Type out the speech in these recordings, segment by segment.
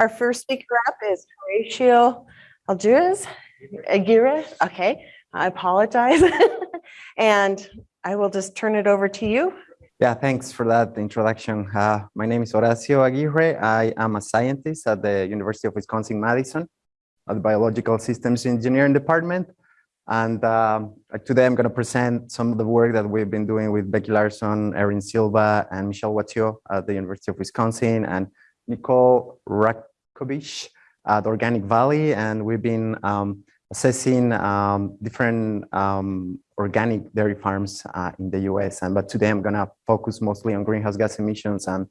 Our first speaker up is Horatio Algiers, Aguirre. Okay, I apologize. and I will just turn it over to you. Yeah, thanks for that introduction. Uh, my name is Horacio Aguirre. I am a scientist at the University of Wisconsin-Madison at the Biological Systems Engineering Department. And um, today I'm going to present some of the work that we've been doing with Becky Larson, Erin Silva, and Michelle Wattiaux at the University of Wisconsin, and Nicole Rakovich at Organic Valley. And we've been um, assessing um, different um, organic dairy farms uh, in the US. And but today I'm gonna focus mostly on greenhouse gas emissions and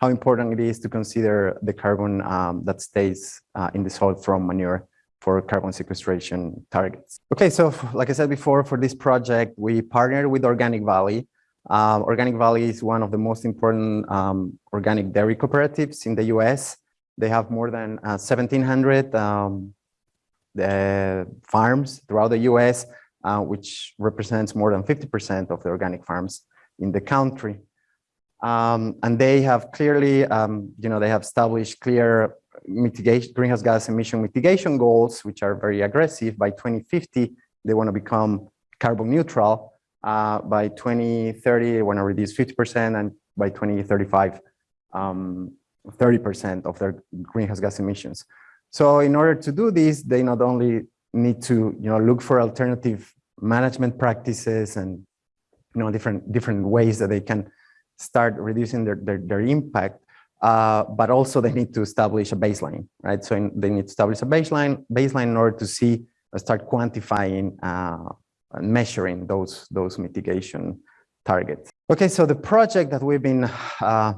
how important it is to consider the carbon um, that stays uh, in the soil from manure for carbon sequestration targets. Okay, so like I said before, for this project, we partnered with Organic Valley. Um, organic Valley is one of the most important um, organic dairy cooperatives in the US. They have more than uh, 1,700 um, farms throughout the US, uh, which represents more than 50% of the organic farms in the country. Um, and they have clearly, um, you know, they have established clear mitigation, greenhouse gas emission mitigation goals, which are very aggressive. By 2050, they want to become carbon neutral. Uh, by 2030, they want to reduce 50%, and by 2035, 30% um, of their greenhouse gas emissions. So in order to do this, they not only need to you know, look for alternative management practices and you know, different, different ways that they can start reducing their, their, their impact, uh, but also they need to establish a baseline, right? So in, they need to establish a baseline, baseline in order to see, uh, start quantifying uh, and measuring those, those mitigation targets. Okay, so the project that we've been uh,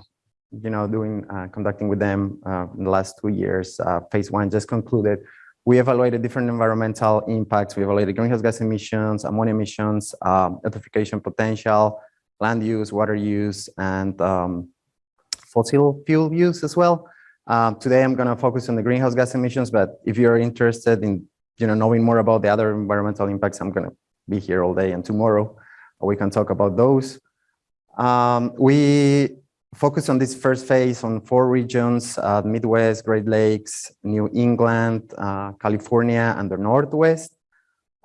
you know, doing, uh, conducting with them uh, in the last two years. Uh, phase one just concluded. We evaluated different environmental impacts. We evaluated greenhouse gas emissions, ammonia emissions, um, eutrophication potential, land use, water use, and um, fossil fuel use as well. Um, today, I'm going to focus on the greenhouse gas emissions, but if you're interested in you know, knowing more about the other environmental impacts, I'm going to be here all day and tomorrow we can talk about those. Um, we focus on this first phase on four regions, uh, Midwest, Great Lakes, New England, uh, California, and the Northwest.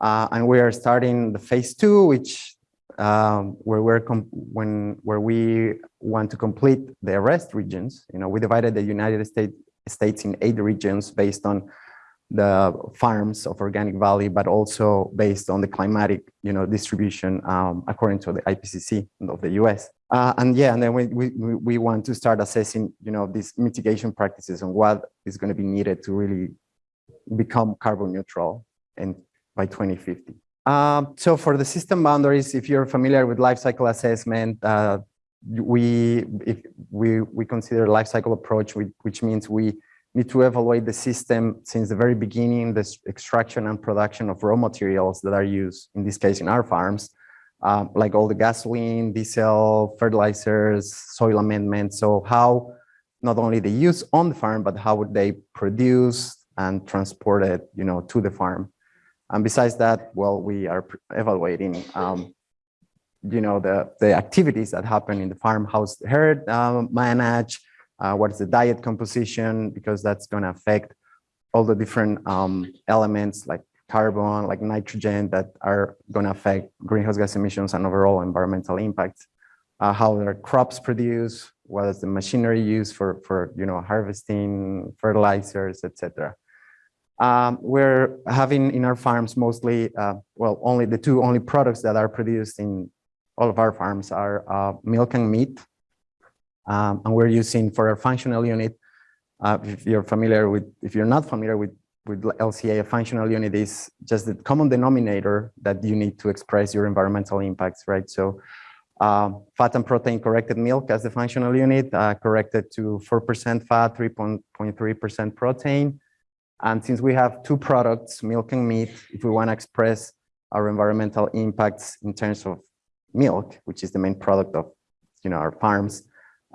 Uh, and we are starting the phase two, which um, where we're when where we want to complete the rest regions. You know, we divided the United States states in eight regions based on the farms of Organic Valley, but also based on the climatic, you know, distribution um, according to the IPCC of the U.S. Uh, and yeah, and then we, we, we want to start assessing, you know, these mitigation practices and what is going to be needed to really become carbon neutral and by 2050. Um, so for the system boundaries, if you're familiar with life cycle assessment, uh, we if we we consider life cycle approach, which means we need to evaluate the system since the very beginning, the extraction and production of raw materials that are used, in this case, in our farms, um, like all the gasoline, diesel, fertilizers, soil amendments. So how not only the use on the farm, but how would they produce and transport it, you know, to the farm. And besides that, well, we are evaluating, um, you know, the, the activities that happen in the farmhouse herd uh, managed, uh, what is the diet composition, because that's going to affect all the different um, elements like carbon, like nitrogen that are going to affect greenhouse gas emissions and overall environmental impact, Uh, how their crops produce, what is the machinery used for, for you know, harvesting, fertilizers, etc. Um, we're having in our farms mostly, uh, well, only the two only products that are produced in all of our farms are uh, milk and meat. Um, and we're using for our functional unit, uh, if you're familiar with, if you're not familiar with with LCA, a functional unit is just the common denominator that you need to express your environmental impacts, right? So um, fat and protein corrected milk as the functional unit, uh, corrected to 4% fat, 3.3% protein. And since we have two products, milk and meat, if we want to express our environmental impacts in terms of milk, which is the main product of you know, our farms,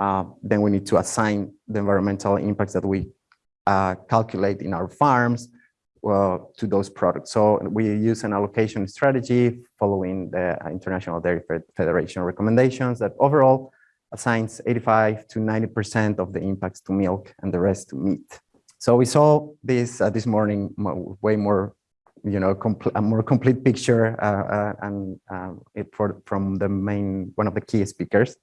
uh, then we need to assign the environmental impacts that we uh, calculate in our farms uh, to those products. So we use an allocation strategy following the International Dairy Federation recommendations that overall assigns 85 to 90% of the impacts to milk and the rest to meat. So we saw this uh, this morning way more, you know, a more complete picture uh, uh, and um, it for from the main one of the key speakers,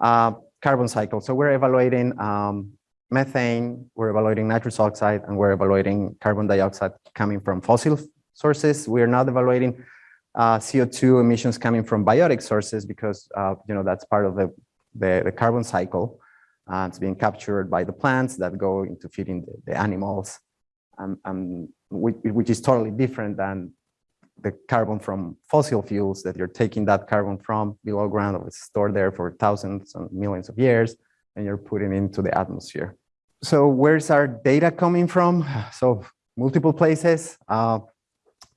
uh, carbon cycle. So we're evaluating um, methane, we're evaluating nitrous oxide, and we're evaluating carbon dioxide coming from fossil sources. We are not evaluating uh, CO2 emissions coming from biotic sources because uh, you know that's part of the the, the carbon cycle. Uh, it's being captured by the plants that go into feeding the, the animals, um, um, which, which is totally different than the carbon from fossil fuels that you're taking that carbon from below ground, it's stored there for thousands and millions of years, and you're putting into the atmosphere. So where's our data coming from? So multiple places uh,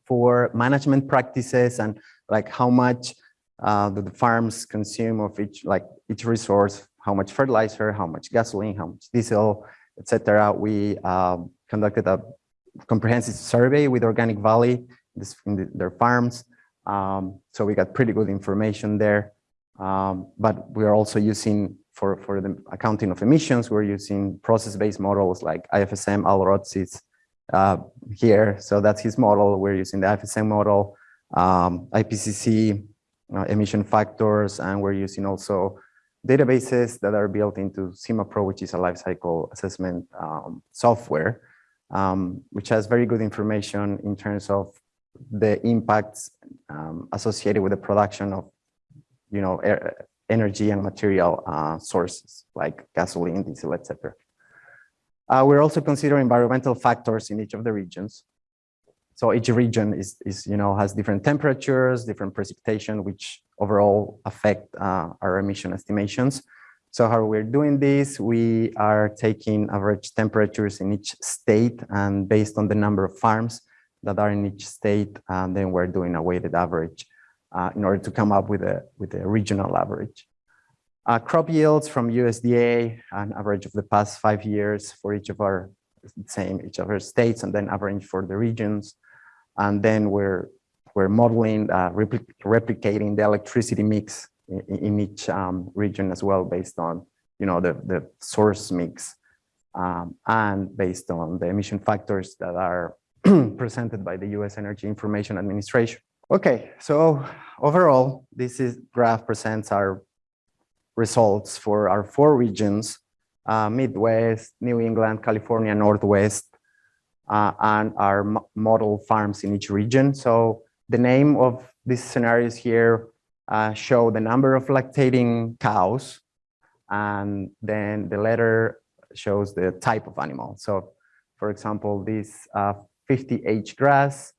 for management practices and like how much uh, the, farms consume of each like each resource, how much fertilizer, how much gasoline, how much diesel, etc. We um, conducted a comprehensive survey with Organic Valley this, in the, their farms. Um, so we got pretty good information there. Um, but we are also using for, for the accounting of emissions, we're using process-based models like IFSM, Al Rotz is, uh, here. So that's his model. We're using the IFSM model, um, IPCC uh, emission factors, and we're using also databases that are built into SimaPro, which is a life cycle assessment um, software, um, which has very good information in terms of the impacts um, associated with the production of, you know, air, energy and material uh, sources like gasoline, diesel, etc. Uh, we're also considering environmental factors in each of the regions. So each region is, is, you know, has different temperatures, different precipitation, which overall affect uh, our emission estimations. So how we're doing this, we are taking average temperatures in each state and based on the number of farms that are in each state, and then we're doing a weighted average uh, in order to come up with a, with a regional average. Uh, crop yields from USDA, an average of the past five years for each of our same each of our states, and then average for the regions. And then we're we're modeling, uh, repli replicating the electricity mix in, in each um, region as well, based on you know the the source mix, um, and based on the emission factors that are presented by the U.S. Energy Information Administration. Okay, so overall, this is graph presents our results for our four regions, uh, Midwest, New England, California, Northwest, uh, and our model farms in each region. So the name of these scenarios here uh, show the number of lactating cows, and then the letter shows the type of animal. So for example, this 50H grass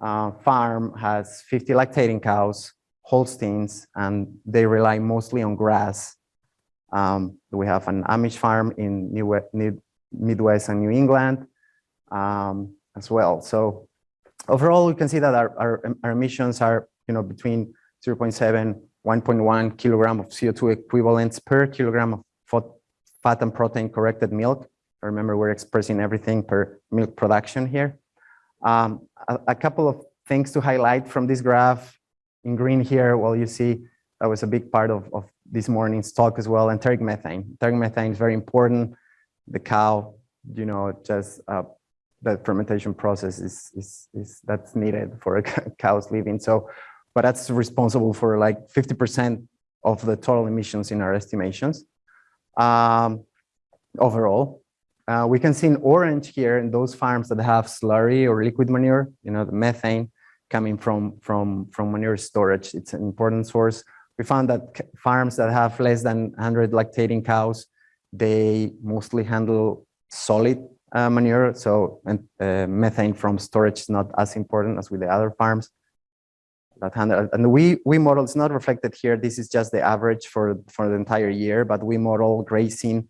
uh, farm has 50 lactating cows, Holsteins, and they rely mostly on grass. Um, we have an Amish farm in New, New Midwest and New England um, as well. So overall, we can see that our, our, our emissions are, you know, between 0.7, 1.1 kilogram of CO2 equivalents per kilogram of fat and protein corrected milk. Remember, we're expressing everything per milk production here. Um, a, a couple of things to highlight from this graph in green here, well, you see that was a big part of, of this morning's talk as well, enteric methane. Enteric methane is very important. The cow, you know, just uh, the fermentation process is, is, is that's needed for a cow's living. So, but that's responsible for like 50% of the total emissions in our estimations. Um, overall, uh, we can see in orange here in those farms that have slurry or liquid manure, you know, the methane coming from, from, from manure storage. It's an important source. We found that farms that have less than 100 lactating cows, they mostly handle solid uh, manure. So and, uh, methane from storage is not as important as with the other farms. That handle, and we, we model, it's not reflected here. This is just the average for, for the entire year, but we model grazing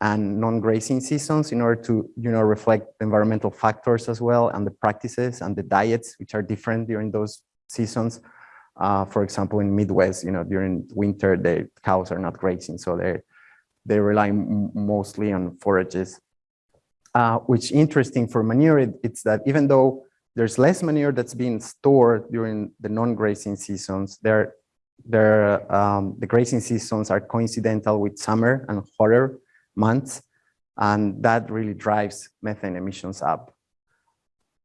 and non-grazing seasons in order to you know reflect environmental factors as well and the practices and the diets which are different during those seasons. Uh, for example in midwest you know during winter the cows are not grazing so they they rely mostly on forages. Uh, which interesting for manure it, it's that even though there's less manure that's being stored during the non-grazing seasons there there um, the grazing seasons are coincidental with summer and hotter months. And that really drives methane emissions up.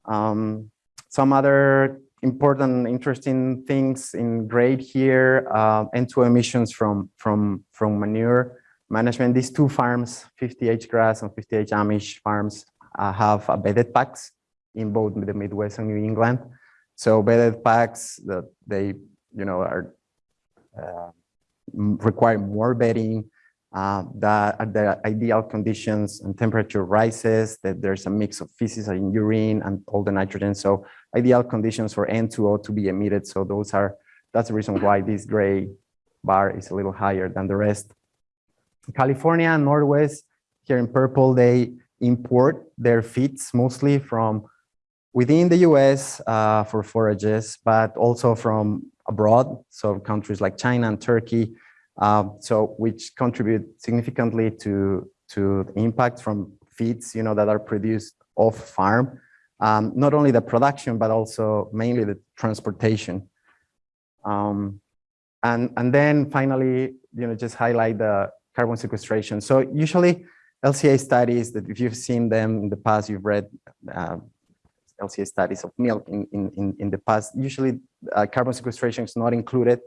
Um, some other important, interesting things in grade here, uh, N2 emissions from, from, from manure management. These two farms, 50H grass and 50H Amish farms, uh, have bedded packs in both the Midwest and New England. So bedded packs that they, you know, are uh, require more bedding, uh, that the ideal conditions and temperature rises, that there's a mix of feces and urine and all the nitrogen. So ideal conditions for N2O to be emitted. So those are, that's the reason why this gray bar is a little higher than the rest. California and Northwest, here in purple, they import their feeds mostly from within the US uh, for forages, but also from abroad, so countries like China and Turkey, uh, so which contribute significantly to, to the impact from feeds, you know, that are produced off farm. Um, not only the production, but also mainly the transportation. Um, and, and then finally, you know, just highlight the carbon sequestration. So usually LCA studies that if you've seen them in the past, you've read uh, LCA studies of milk in, in, in, in the past, usually uh, carbon sequestration is not included.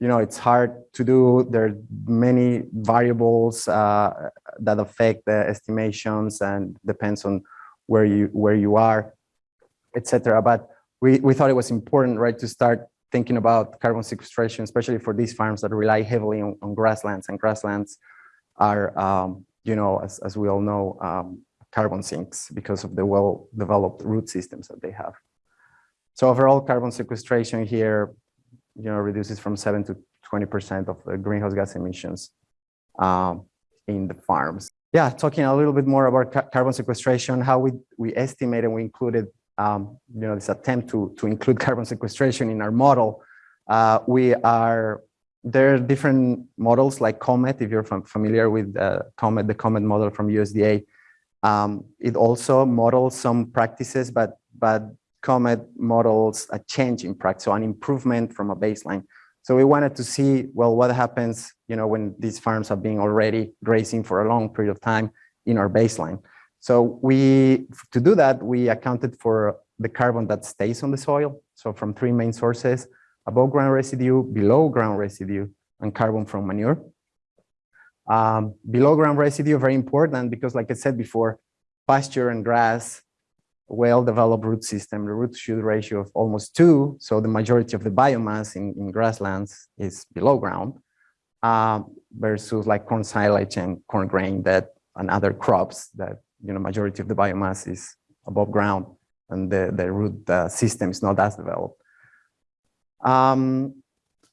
You know, it's hard to do. There are many variables uh, that affect the estimations and depends on where you where you are, etc. But we, we thought it was important, right, to start thinking about carbon sequestration, especially for these farms that rely heavily on, on grasslands and grasslands are, um, you know, as, as we all know, um, carbon sinks because of the well-developed root systems that they have. So overall carbon sequestration here, you know, reduces from seven to 20% of the greenhouse gas emissions um, in the farms. Yeah, talking a little bit more about ca carbon sequestration, how we, we estimate and we included, um, you know, this attempt to, to include carbon sequestration in our model. Uh, we are, there are different models like COMET, if you're familiar with uh, COMET, the COMET model from USDA. Um, it also models some practices, but, but COMET models a change in practice, so an improvement from a baseline. So we wanted to see, well, what happens, you know, when these farms have been already grazing for a long period of time in our baseline. So we, to do that, we accounted for the carbon that stays on the soil. So from three main sources, above ground residue, below ground residue, and carbon from manure. Um, below ground residue, very important because like I said before, pasture and grass, well-developed root system, the root shoot ratio of almost two. So the majority of the biomass in, in grasslands is below ground um, versus like corn silage and corn grain that and other crops that, you know, majority of the biomass is above ground and the, the root uh, system is not as developed. Um,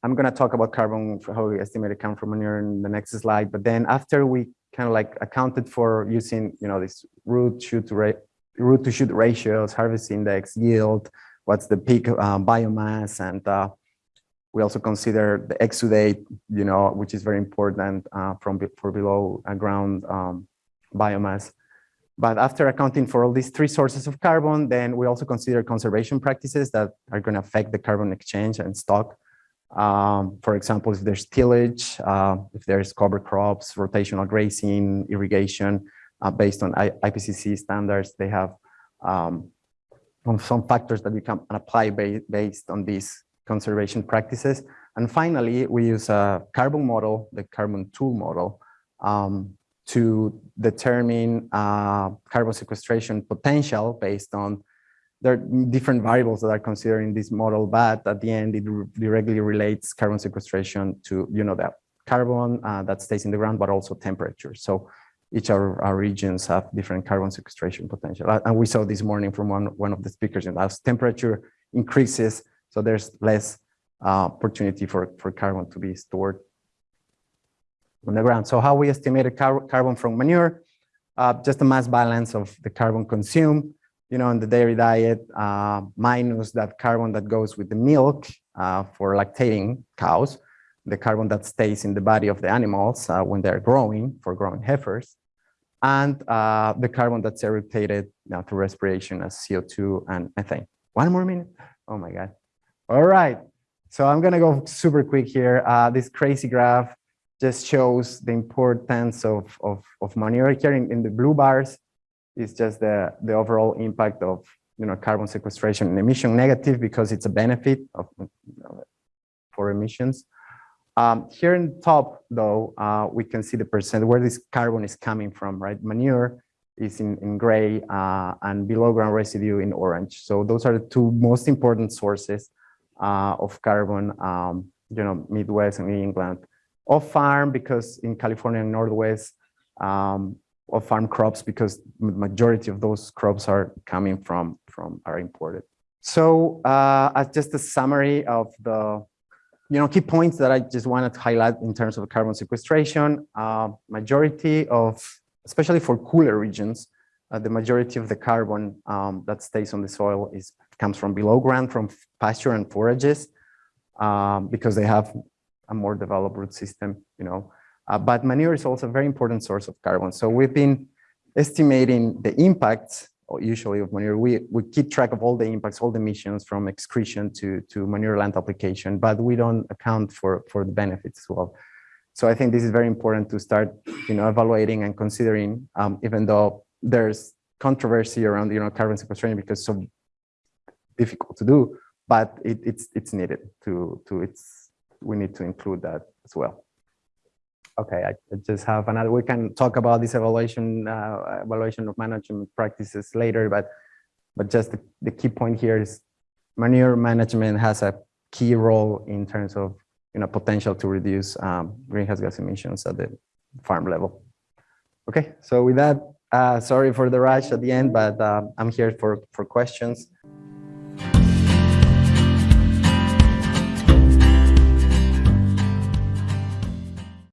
I'm going to talk about carbon, how we estimate it carbon from manure in the next slide. But then after we kind of like accounted for using, you know, this root shoot rate, root to shoot ratios, harvest index, yield, what's the peak uh, biomass, and uh, we also consider the exudate, you know, which is very important uh, from for below ground um, biomass. But after accounting for all these three sources of carbon, then we also consider conservation practices that are going to affect the carbon exchange and stock. Um, for example, if there's tillage, uh, if there's cover crops, rotational grazing, irrigation, uh, based on I IPCC standards, they have um, some factors that we can apply ba based on these conservation practices. And finally, we use a carbon model, the carbon tool model, um, to determine uh, carbon sequestration potential based on there are different variables that are considered in this model, but at the end, it directly relates carbon sequestration to, you know, that carbon uh, that stays in the ground, but also temperature. So each of our, regions have different carbon sequestration potential. And we saw this morning from one, one of the speakers, and as temperature increases, so there's less uh, opportunity for, for carbon to be stored on the ground. So how we estimated car carbon from manure, uh, just the mass balance of the carbon consumed, you know, in the dairy diet, uh, minus that carbon that goes with the milk uh, for lactating cows, the carbon that stays in the body of the animals uh, when they're growing for growing heifers, and uh, the carbon that's eructated you know, through respiration as CO2 and methane. One more minute. Oh my God. All right. So I'm going to go super quick here. Uh, this crazy graph just shows the importance of, of, of manure here in, in the blue bars is just the, the overall impact of, you know, carbon sequestration and emission negative because it's a benefit of, for emissions. Um, here in top though, uh, we can see the percent where this carbon is coming from, right? Manure is in, in gray uh, and below ground residue in orange. So those are the two most important sources uh, of carbon, um, you know, Midwest and England. Off farm because in California and Northwest, um, off farm crops because the majority of those crops are coming from, from are imported. So uh, as just a summary of the, you know, key points that I just wanted to highlight in terms of carbon sequestration, uh, majority of, especially for cooler regions, uh, the majority of the carbon um, that stays on the soil is comes from below ground, from pasture and forages, um, because they have a more developed root system, you know. Uh, but manure is also a very important source of carbon. So we've been estimating the impacts usually of manure. We, we keep track of all the impacts, all the emissions from excretion to, to manure land application, but we don't account for, for the benefits as well. So I think this is very important to start, you know, evaluating and considering, um, even though there's controversy around, you know, carbon sequestration because so difficult to do, but it, it's it's needed to to it's we need to include that as well. Okay, I just have another. We can talk about this evaluation uh, evaluation of management practices later, but but just the, the key point here is manure management has a key role in terms of you know potential to reduce um, greenhouse gas emissions at the farm level. Okay, so with that, uh, sorry for the rush at the end, but um, I'm here for for questions.